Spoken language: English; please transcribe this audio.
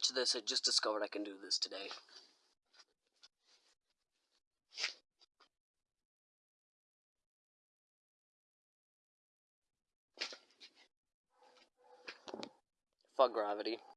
Watch this, I just discovered I can do this today. Fuck gravity.